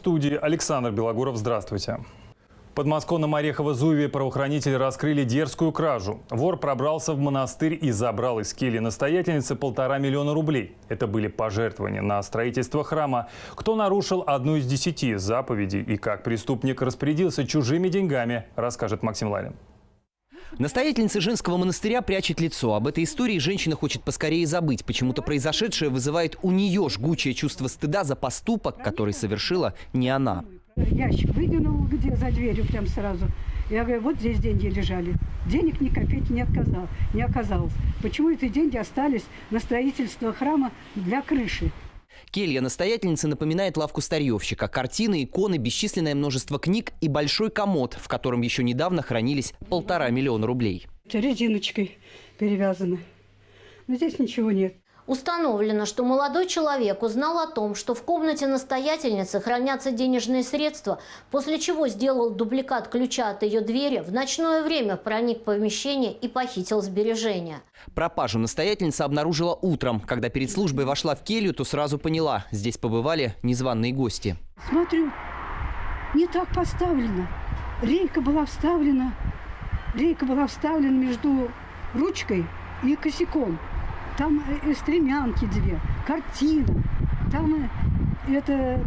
Студии Александр Белогуров. Здравствуйте. В подмосковном Орехово-Зуеве правоохранители раскрыли дерзкую кражу. Вор пробрался в монастырь и забрал из кельи настоятельницы полтора миллиона рублей. Это были пожертвования на строительство храма. Кто нарушил одну из десяти заповедей и как преступник распорядился чужими деньгами, расскажет Максим Ларин. Настоятельница женского монастыря прячет лицо. Об этой истории женщина хочет поскорее забыть. Почему-то произошедшее вызывает у нее жгучее чувство стыда за поступок, который совершила не она. Ящик выдвинул где за дверью прям сразу. Я говорю, вот здесь деньги лежали. Денег ни копейки не, отказал, не оказалось. Почему эти деньги остались на строительство храма для крыши? Келья настоятельницы напоминает лавку старьевщика. Картины, иконы, бесчисленное множество книг и большой комод, в котором еще недавно хранились полтора миллиона рублей. Резиночкой перевязаны. Но здесь ничего нет. Установлено, что молодой человек узнал о том, что в комнате настоятельницы хранятся денежные средства, после чего сделал дубликат ключа от ее двери, в ночное время проник в помещение и похитил сбережения. Пропажу настоятельница обнаружила утром. Когда перед службой вошла в келью, то сразу поняла – здесь побывали незваные гости. Смотрю, не так поставлено. Рейка была вставлена, рейка была вставлена между ручкой и косяком. Там э, стремянки две, картина, там э, это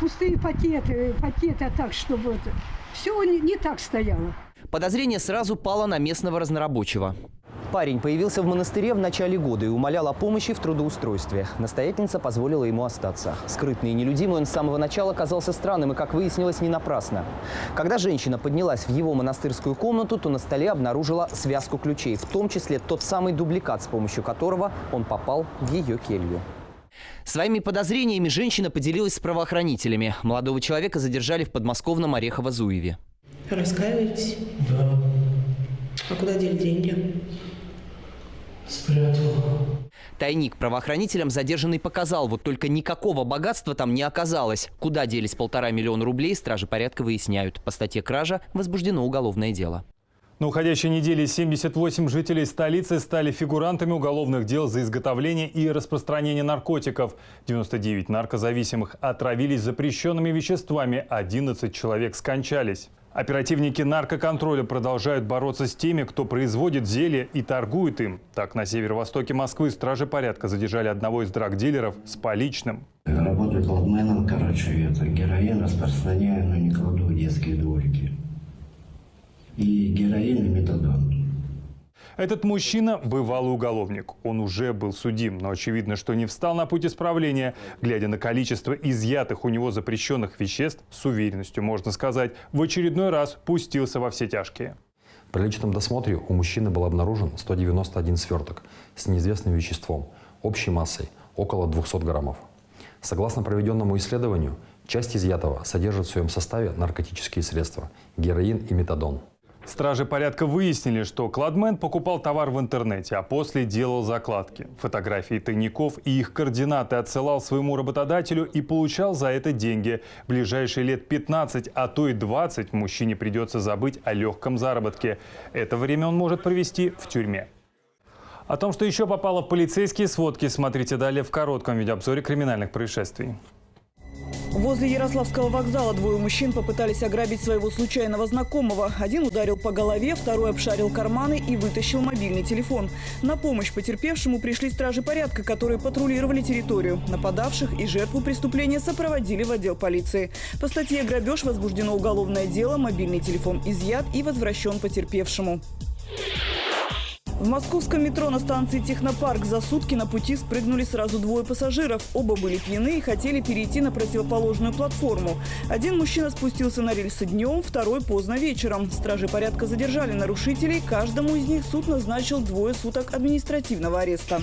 пустые пакеты, пакеты а так, чтобы это, все не, не так стояло. Подозрение сразу пало на местного разнорабочего. Парень появился в монастыре в начале года и умолял о помощи в трудоустройстве. Настоятельница позволила ему остаться. Скрытный и нелюдимый он с самого начала казался странным и, как выяснилось, не напрасно. Когда женщина поднялась в его монастырскую комнату, то на столе обнаружила связку ключей, в том числе тот самый дубликат, с помощью которого он попал в ее келью. Своими подозрениями женщина поделилась с правоохранителями. Молодого человека задержали в подмосковном Орехово-Зуеве. Раскаиваетесь? Да, А куда дели деньги? Спрятал. Тайник правоохранителям задержанный показал, вот только никакого богатства там не оказалось. Куда делись полтора миллиона рублей, стражи порядка выясняют. По статье кража возбуждено уголовное дело. На уходящей неделе 78 жителей столицы стали фигурантами уголовных дел за изготовление и распространение наркотиков. 99 наркозависимых отравились запрещенными веществами, 11 человек скончались. Оперативники наркоконтроля продолжают бороться с теми, кто производит зелье и торгует им. Так, на северо-востоке Москвы стражи порядка задержали одного из драгдилеров с поличным. Работаю кладменом, короче, это героин распространяю, но не кладу в детские дворики. И героин и метадон. Этот мужчина – бывалый уголовник. Он уже был судим, но очевидно, что не встал на путь исправления. Глядя на количество изъятых у него запрещенных веществ, с уверенностью можно сказать, в очередной раз пустился во все тяжкие. При личном досмотре у мужчины был обнаружен 191 сверток с неизвестным веществом, общей массой около 200 граммов. Согласно проведенному исследованию, часть изъятого содержит в своем составе наркотические средства – героин и метадон. Стражи порядка выяснили, что кладмен покупал товар в интернете, а после делал закладки. Фотографии тайников и их координаты отсылал своему работодателю и получал за это деньги. В ближайшие лет 15, а то и 20 мужчине придется забыть о легком заработке. Это время он может провести в тюрьме. О том, что еще попало в полицейские сводки, смотрите далее в коротком видеообзоре криминальных происшествий. Возле Ярославского вокзала двое мужчин попытались ограбить своего случайного знакомого. Один ударил по голове, второй обшарил карманы и вытащил мобильный телефон. На помощь потерпевшему пришли стражи порядка, которые патрулировали территорию. Нападавших и жертву преступления сопроводили в отдел полиции. По статье «Грабеж» возбуждено уголовное дело, мобильный телефон изъят и возвращен потерпевшему. В московском метро на станции «Технопарк» за сутки на пути спрыгнули сразу двое пассажиров. Оба были пьяны и хотели перейти на противоположную платформу. Один мужчина спустился на рельсы днем, второй поздно вечером. Стражи порядка задержали нарушителей. Каждому из них суд назначил двое суток административного ареста.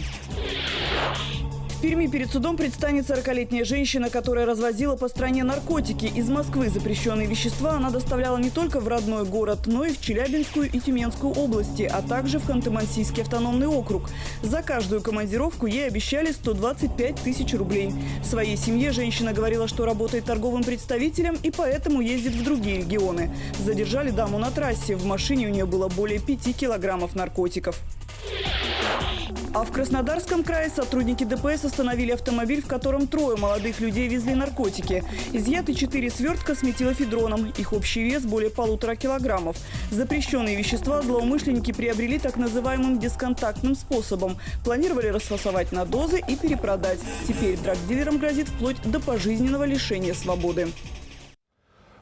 В Перми перед судом предстанет 40-летняя женщина, которая развозила по стране наркотики. Из Москвы запрещенные вещества она доставляла не только в родной город, но и в Челябинскую и Тюменскую области, а также в Ханты-Мансийский автономный округ. За каждую командировку ей обещали 125 тысяч рублей. В своей семье женщина говорила, что работает торговым представителем и поэтому ездит в другие регионы. Задержали даму на трассе. В машине у нее было более 5 килограммов наркотиков. А в Краснодарском крае сотрудники ДПС остановили автомобиль, в котором трое молодых людей везли наркотики. Изъяты четыре свертка с метилофедроном. Их общий вес более полутора килограммов. Запрещенные вещества злоумышленники приобрели так называемым бесконтактным способом. Планировали расфасовать на дозы и перепродать. Теперь драгдилерам грозит вплоть до пожизненного лишения свободы.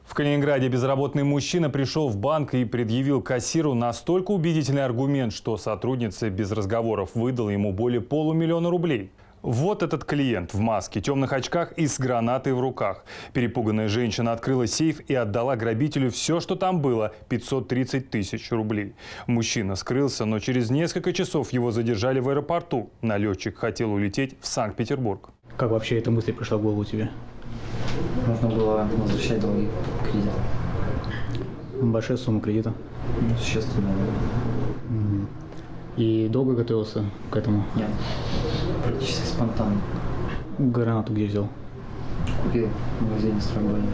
В Калининграде безработный мужчина пришел в банк и предъявил кассиру настолько убедительный аргумент, что сотрудница без разговоров выдала ему более полумиллиона рублей. Вот этот клиент в маске, темных очках и с гранатой в руках. Перепуганная женщина открыла сейф и отдала грабителю все, что там было – 530 тысяч рублей. Мужчина скрылся, но через несколько часов его задержали в аэропорту. Налетчик хотел улететь в Санкт-Петербург. Как вообще эта мысль пришла в голову тебе? Нужно было возвращать долги кредит. Большая сумма кредита. Ну, существенно. И долго готовился к этому? Нет. Практически спонтанно. Гранату где взял? Купил в магазине Строгони.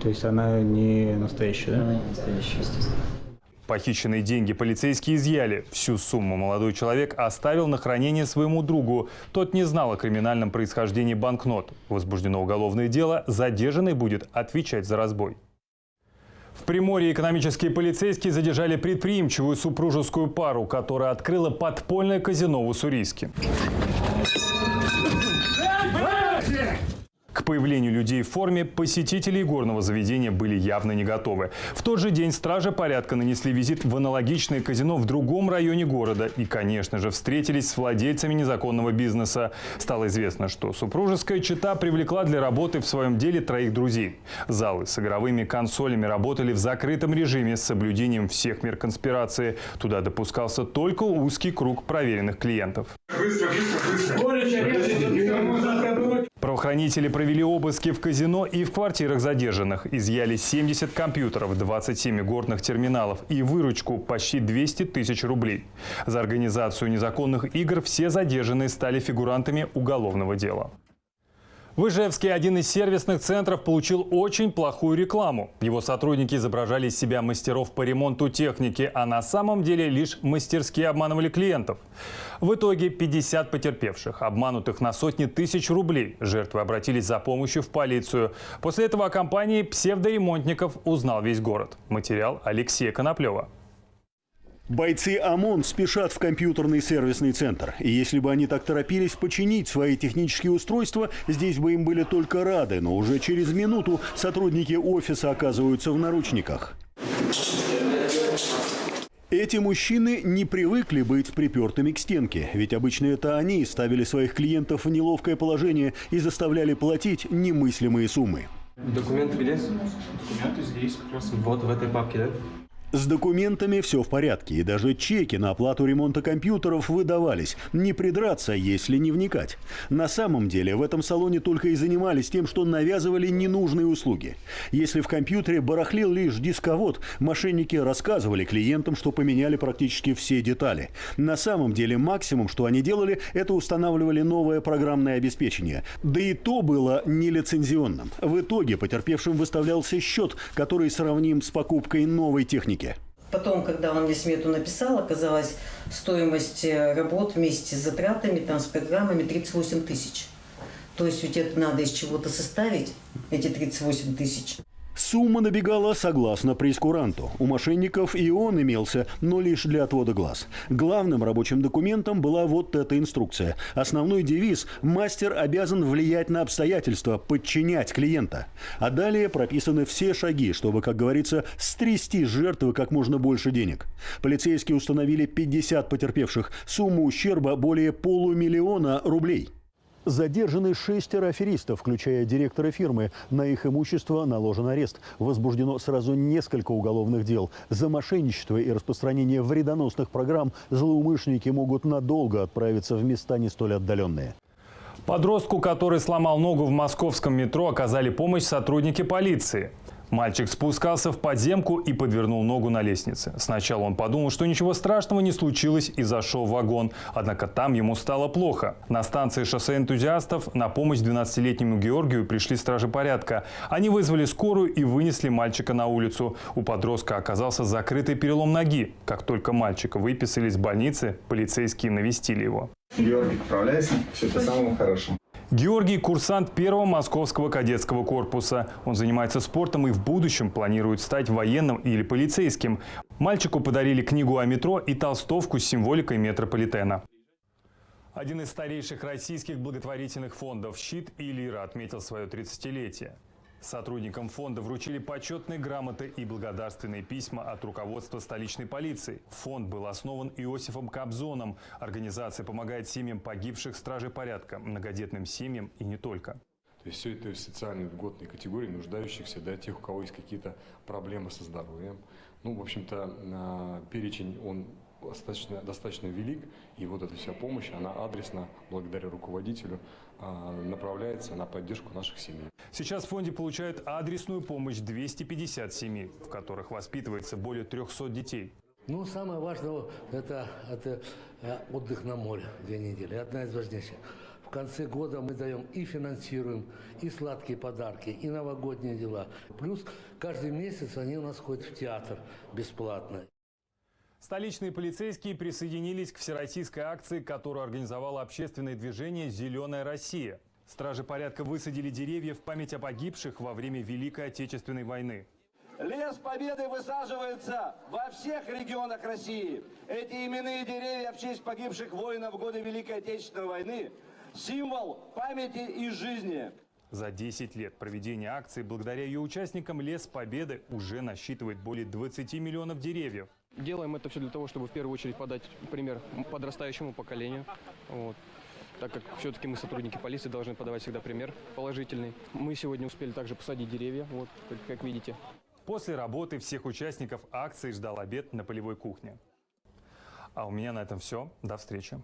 То есть она не настоящая, да? Она не настоящая, естественно. Похищенные деньги полицейские изъяли. Всю сумму молодой человек оставил на хранение своему другу. Тот не знал о криминальном происхождении банкнот. Возбуждено уголовное дело. Задержанный будет отвечать за разбой. В Приморье экономические полицейские задержали предприимчивую супружескую пару, которая открыла подпольное казино в Уссурийске. К появлению людей в форме посетители горного заведения были явно не готовы. В тот же день стражи порядка нанесли визит в аналогичное казино в другом районе города и, конечно же, встретились с владельцами незаконного бизнеса. Стало известно, что супружеская чета привлекла для работы в своем деле троих друзей. Залы с игровыми консолями работали в закрытом режиме с соблюдением всех мер конспирации. Туда допускался только узкий круг проверенных клиентов. Быстро, быстро, быстро. Правоохранители провели обыски в казино и в квартирах задержанных. Изъяли 70 компьютеров, 27 горных терминалов и выручку почти 200 тысяч рублей. За организацию незаконных игр все задержанные стали фигурантами уголовного дела. В Ижевске один из сервисных центров получил очень плохую рекламу. Его сотрудники изображали из себя мастеров по ремонту техники, а на самом деле лишь мастерски обманывали клиентов. В итоге 50 потерпевших, обманутых на сотни тысяч рублей. Жертвы обратились за помощью в полицию. После этого о компании псевдоремонтников узнал весь город. Материал Алексея Коноплева. Бойцы ОМОН спешат в компьютерный сервисный центр. И если бы они так торопились починить свои технические устройства, здесь бы им были только рады. Но уже через минуту сотрудники офиса оказываются в наручниках. Эти мужчины не привыкли быть припертыми к стенке, ведь обычно это они ставили своих клиентов в неловкое положение и заставляли платить немыслимые суммы. Документы где? Документы здесь, как раз вот в этой папке, да? С документами все в порядке, и даже чеки на оплату ремонта компьютеров выдавались. Не придраться, если не вникать. На самом деле в этом салоне только и занимались тем, что навязывали ненужные услуги. Если в компьютере барахлил лишь дисковод, мошенники рассказывали клиентам, что поменяли практически все детали. На самом деле максимум, что они делали, это устанавливали новое программное обеспечение. Да и то было нелицензионным. В итоге потерпевшим выставлялся счет, который сравним с покупкой новой техники. Потом, когда он мне смету написал, оказалась стоимость э, работ вместе с затратами, там, с программами 38 тысяч. То есть ведь это надо из чего-то составить, эти 38 тысяч. Сумма набегала согласно прескуранту. У мошенников и он имелся, но лишь для отвода глаз. Главным рабочим документом была вот эта инструкция. Основной девиз – мастер обязан влиять на обстоятельства, подчинять клиента. А далее прописаны все шаги, чтобы, как говорится, стрясти с жертвы как можно больше денег. Полицейские установили 50 потерпевших. Сумма ущерба более полумиллиона рублей. Задержаны шестеро аферистов, включая директора фирмы. На их имущество наложен арест. Возбуждено сразу несколько уголовных дел. За мошенничество и распространение вредоносных программ злоумышленники могут надолго отправиться в места не столь отдаленные. Подростку, который сломал ногу в московском метро, оказали помощь сотрудники полиции. Мальчик спускался в подземку и подвернул ногу на лестнице. Сначала он подумал, что ничего страшного не случилось и зашел в вагон. Однако там ему стало плохо. На станции шоссе энтузиастов на помощь 12-летнему Георгию пришли стражи порядка. Они вызвали скорую и вынесли мальчика на улицу. У подростка оказался закрытый перелом ноги. Как только мальчика выписали из больницы, полицейские навестили его. Георгий, поправляйся. Все это самому хорошему. Георгий – курсант первого московского кадетского корпуса. Он занимается спортом и в будущем планирует стать военным или полицейским. Мальчику подарили книгу о метро и толстовку с символикой метрополитена. Один из старейших российских благотворительных фондов «Щит» и «Лира» отметил свое 30-летие. Сотрудникам фонда вручили почетные грамоты и благодарственные письма от руководства столичной полиции. Фонд был основан Иосифом Кобзоном. Организация помогает семьям погибших стражей порядка, многодетным семьям и не только. То есть все это социальные льготные категории, нуждающихся, да, тех, у кого есть какие-то проблемы со здоровьем. Ну, в общем-то, перечень, он достаточно, достаточно велик, и вот эта вся помощь, она адресно, благодаря руководителю, а, направляется на поддержку наших семей. Сейчас в фонде получают адресную помощь 250 семей, в которых воспитывается более 300 детей. Ну, самое важное это, это э, отдых на море две недели, одна из важнейших. В конце года мы даем и финансируем, и сладкие подарки, и новогодние дела. Плюс каждый месяц они у нас ходят в театр бесплатно. Столичные полицейские присоединились к всероссийской акции, которую организовало общественное движение «Зеленая Россия». Стражи порядка высадили деревья в память о погибших во время Великой Отечественной войны. Лес Победы высаживается во всех регионах России. Эти именные деревья в честь погибших воинов в годы Великой Отечественной войны – символ памяти и жизни. За 10 лет проведения акции, благодаря ее участникам, Лес Победы уже насчитывает более 20 миллионов деревьев. Делаем это все для того, чтобы в первую очередь подать пример подрастающему поколению. Вот. Так как все-таки мы, сотрудники полиции, должны подавать всегда пример положительный. Мы сегодня успели также посадить деревья, вот, как, как видите. После работы всех участников акции ждал обед на полевой кухне. А у меня на этом все. До встречи.